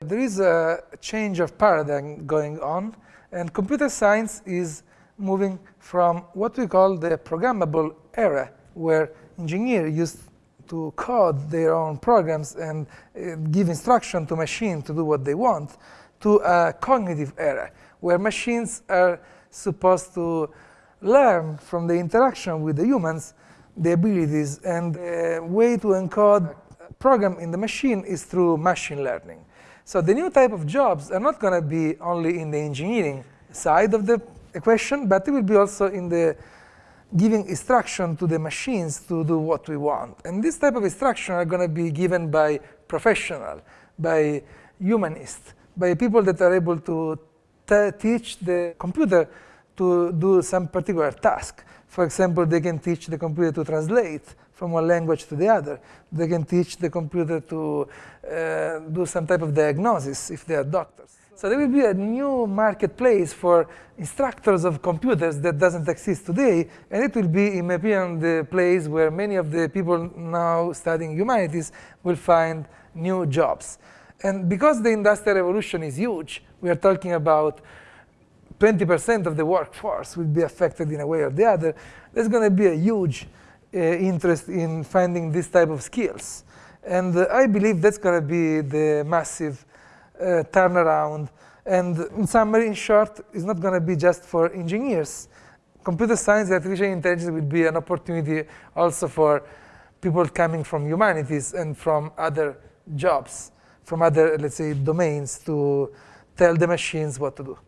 There is a change of paradigm going on, and computer science is moving from what we call the programmable era, where engineers used to code their own programs and uh, give instruction to machines to do what they want, to a cognitive era, where machines are supposed to learn from the interaction with the humans the abilities and the way to encode a program in the machine is through machine learning. So the new type of jobs are not going to be only in the engineering side of the equation, but it will be also in the giving instruction to the machines to do what we want. And this type of instruction are going to be given by professional, by humanists, by people that are able to teach the computer to do some particular task. For example, they can teach the computer to translate from one language to the other. They can teach the computer to uh, do some type of diagnosis if they are doctors. So there will be a new marketplace for instructors of computers that doesn't exist today, and it will be, in my opinion, the place where many of the people now studying humanities will find new jobs. And because the industrial revolution is huge, we are talking about 20% of the workforce will be affected in a way or the other, there's going to be a huge uh, interest in finding this type of skills. And uh, I believe that's going to be the massive uh, turnaround. And in summary, in short, it's not going to be just for engineers. Computer science and artificial intelligence will be an opportunity also for people coming from humanities and from other jobs, from other, let's say, domains to tell the machines what to do.